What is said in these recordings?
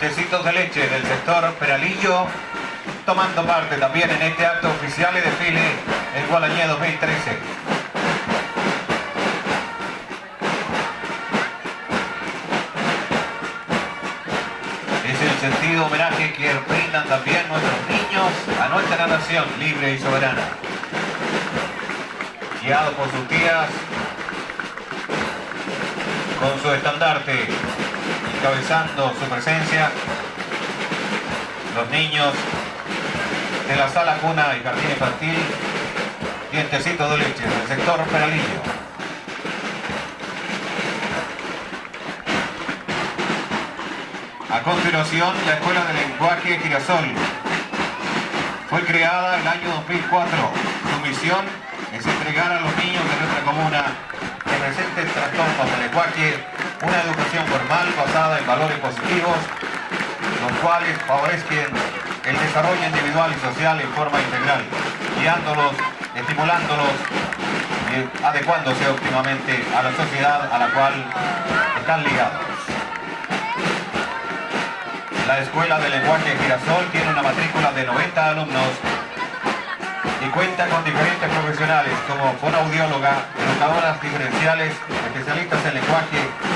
dientecitos de leche del sector Peralillo, tomando parte también en este acto oficial y desfile en Gualañé 2013. Es el sentido homenaje que brindan también nuestros niños a nuestra nación libre y soberana. Guiado por sus tías, con su estandarte, encabezando su presencia, los niños de la sala cuna y jardín infantil, dientecito de leche, del sector Peralillo. A continuación, la Escuela de Lenguaje Girasol. Fue creada el año 2004. Su misión es entregar a los niños de nuestra comuna que presenten trastornos de lenguaje una educación formal basada en valores positivos, los cuales favorezcan el desarrollo individual y social en forma integral, guiándolos, estimulándolos y adecuándose óptimamente a la sociedad a la cual están ligados. La Escuela de Lenguaje Girasol tiene una matrícula de 90 alumnos y cuenta con diferentes profesionales como fonoaudióloga, educadoras diferenciales, especialistas en lenguaje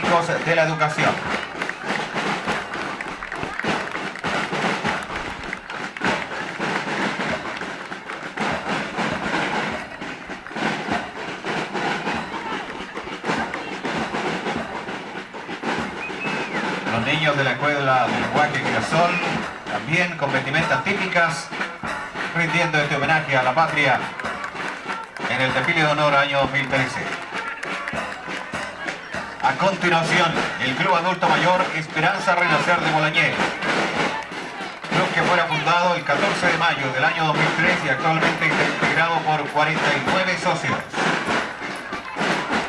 de la educación. Los niños de la Escuela de Lenguaje Girasol, también con vestimentas típicas, rindiendo este homenaje a la patria en el desfile de honor año 2013. A continuación, el Club Adulto Mayor Esperanza Renacer de Bolañé. Club que fuera fundado el 14 de mayo del año 2003 y actualmente está integrado por 49 socios.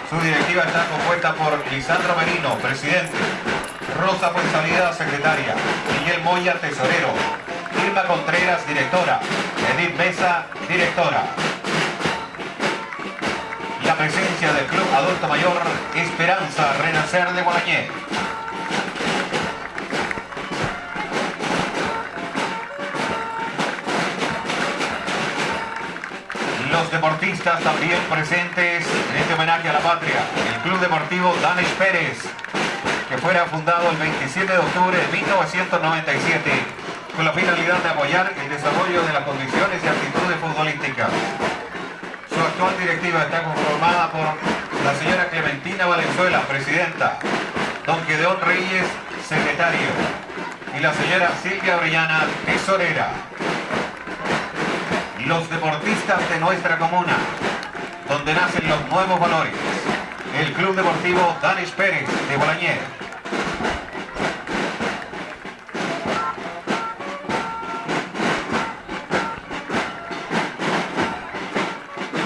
Su directiva está compuesta por Lisandro Merino, presidente, Rosa Fuenzalida, secretaria, Miguel Moya, tesorero, Irma Contreras, directora, Edith Mesa, directora. Del Club Adulto Mayor Esperanza Renacer de Gualañé. Los deportistas también presentes en este homenaje a la patria. El Club Deportivo Danes Pérez, que fuera fundado el 27 de octubre de 1997 con la finalidad de apoyar el desarrollo de las condiciones y actitudes futbolísticas. Actual directiva está conformada por la señora Clementina Valenzuela, presidenta, don Gedeón Reyes, secretario, y la señora Silvia Orellana, tesorera. Los deportistas de nuestra comuna, donde nacen los nuevos valores. El Club Deportivo Danis Pérez de Bolañé.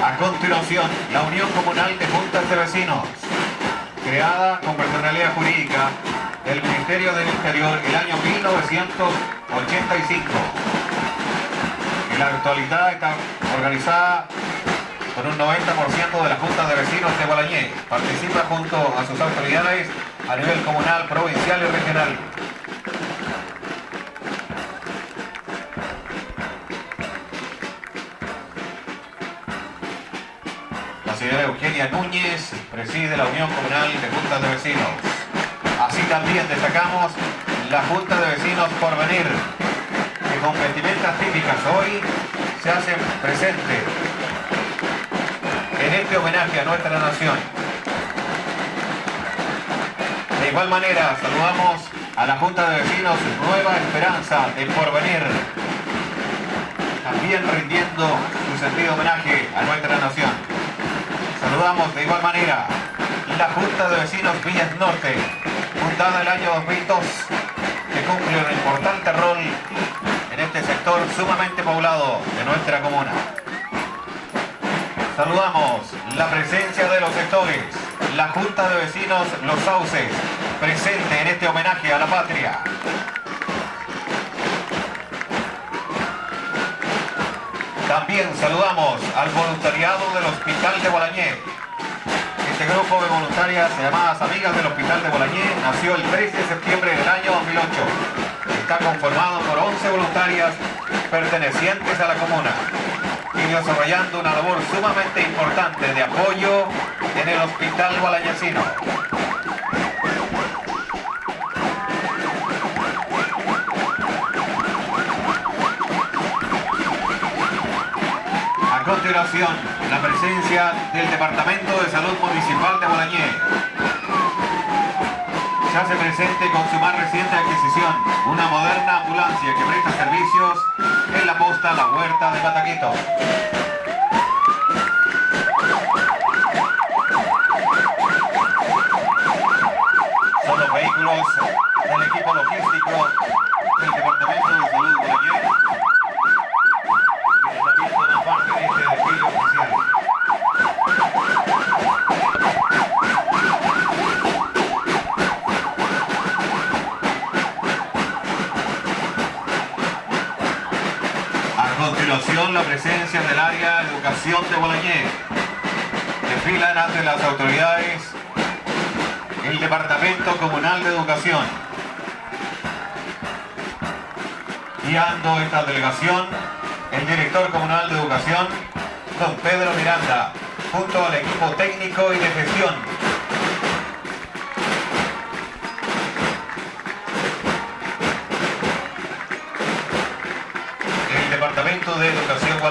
A continuación, la Unión Comunal de Juntas de Vecinos, creada con personalidad jurídica del Ministerio del Interior el año 1985. En la actualidad está organizada con un 90% de las juntas de vecinos de Balañé. Participa junto a sus autoridades a nivel comunal, provincial y regional. Núñez preside la Unión Comunal de Juntas de Vecinos. Así también destacamos la Junta de Vecinos por venir, que con vestimentas típicas hoy se hacen presente en este homenaje a nuestra nación. De igual manera, saludamos a la Junta de Vecinos Nueva Esperanza de Porvenir, también rindiendo su sentido homenaje a nuestra nación. Saludamos de igual manera la Junta de Vecinos Villas Norte, fundada el año 2002, que cumple un importante rol en este sector sumamente poblado de nuestra comuna. Saludamos la presencia de los sectores, la Junta de Vecinos Los Sauces, presente en este homenaje a la patria. También saludamos al voluntariado del Hospital de Bolañé. Este grupo de voluntarias llamadas Amigas del Hospital de Bolañé nació el 13 de septiembre del año 2008. está conformado por 11 voluntarias pertenecientes a la comuna y desarrollando una labor sumamente importante de apoyo en el Hospital Balañecino. A la presencia del Departamento de Salud Municipal de Bolañé. Se hace presente con su más reciente adquisición, una moderna ambulancia que presta servicios en la posta La Huerta de Pataquito. Son los vehículos del equipo logístico del Departamento de Salud de Bolañé que también forman parte de este desfile oficial. A la presencia del área educación de Bolañé. Desfilan ante las autoridades el Departamento Comunal de Educación. Guiando esta delegación, el director comunal de educación, don Pedro Miranda, junto al equipo técnico y de gestión.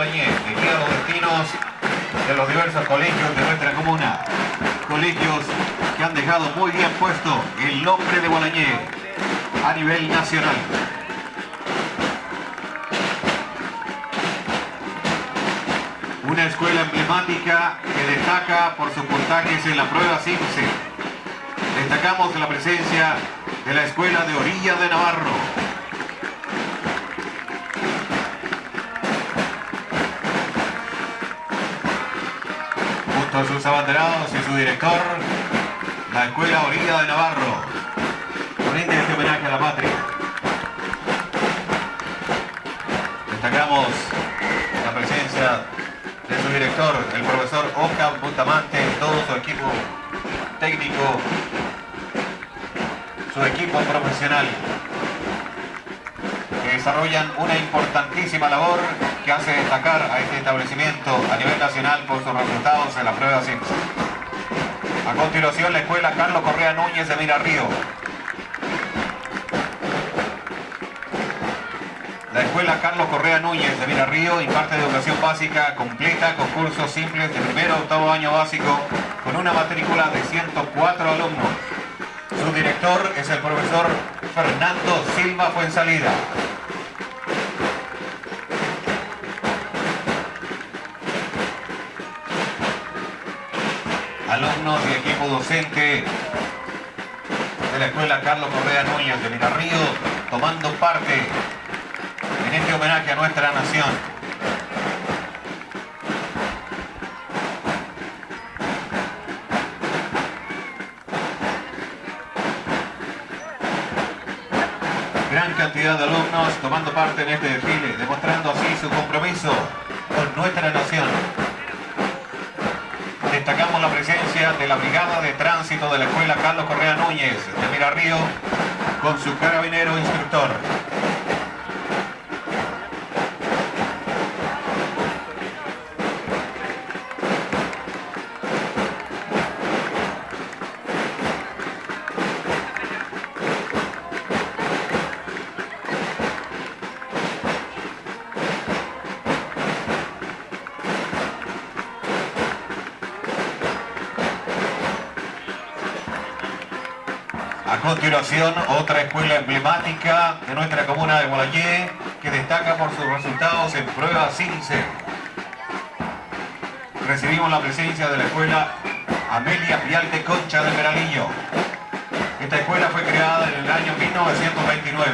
Los destinos de los diversos colegios de nuestra comuna. Colegios que han dejado muy bien puesto el nombre de Gualañé a nivel nacional. Una escuela emblemática que destaca por sus puntajes en la prueba CIMSE. Destacamos la presencia de la Escuela de Orilla de Navarro. A sus abanderados y su director, la Escuela Orilla de Navarro. Rinde este homenaje a la patria. Destacamos la presencia de su director, el profesor Oscar Bustamante, todo su equipo técnico, su equipo profesional, desarrollan una importantísima labor que hace destacar a este establecimiento a nivel nacional por sus resultados en la prueba CIMS. A continuación, la escuela Carlos Correa Núñez de Mirarrío. La escuela Carlos Correa Núñez de Mirarrío imparte educación básica completa con cursos simples de primero a octavo año básico con una matrícula de 104 alumnos. Su director es el profesor Fernando Silva Fuensalida. Alumnos y equipo docente de la escuela Carlos Correa Núñez de Mirarrío tomando parte en este homenaje a nuestra nación. Gran cantidad de alumnos tomando parte en este desfile, demostrando así su compromiso con nuestra nación. Destacamos la presencia de la Brigada de Tránsito de la Escuela Carlos Correa Núñez de Mirarrío con su carabinero instructor. Continuación, otra escuela emblemática de nuestra comuna de Gualañé que destaca por sus resultados en prueba CINCE. Recibimos la presencia de la escuela Amelia Vial de Concha de Peralillo. Esta escuela fue creada en el año 1929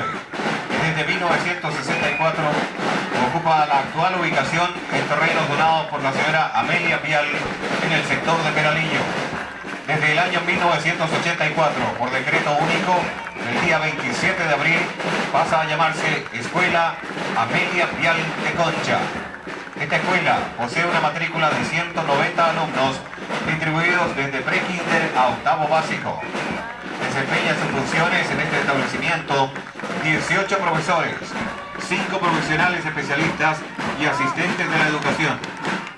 y desde 1964 ocupa la actual ubicación en terrenos donados por la señora Amelia Vial en el sector de Peralillo desde el año 1984 por decreto único el día 27 de abril pasa a llamarse Escuela Amelia Vial de Concha. Esta escuela posee una matrícula de 190 alumnos distribuidos desde pre-kinder a octavo básico. Desempeña sus funciones en este establecimiento 18 profesores, 5 profesionales especialistas y asistentes de la educación,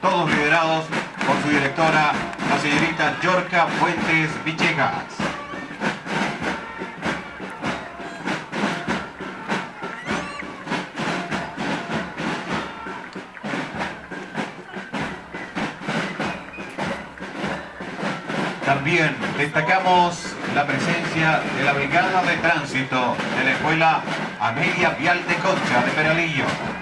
todos liderados por su directora, la señorita Yorca Fuentes Villegas. También destacamos la presencia de la Brigada de Tránsito de la Escuela Amelia Vial de Concha de Peralillo.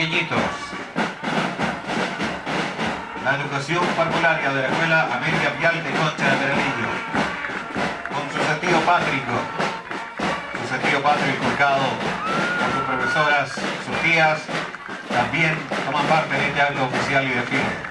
Pequeñitos. La educación parvularia de la Escuela Amelia Vial de Concha de Peralillo. Con su sentido pátrico. Su sentido pátrico inculcado por sus profesoras, sus tías, también toman parte de este acto oficial y de desfile.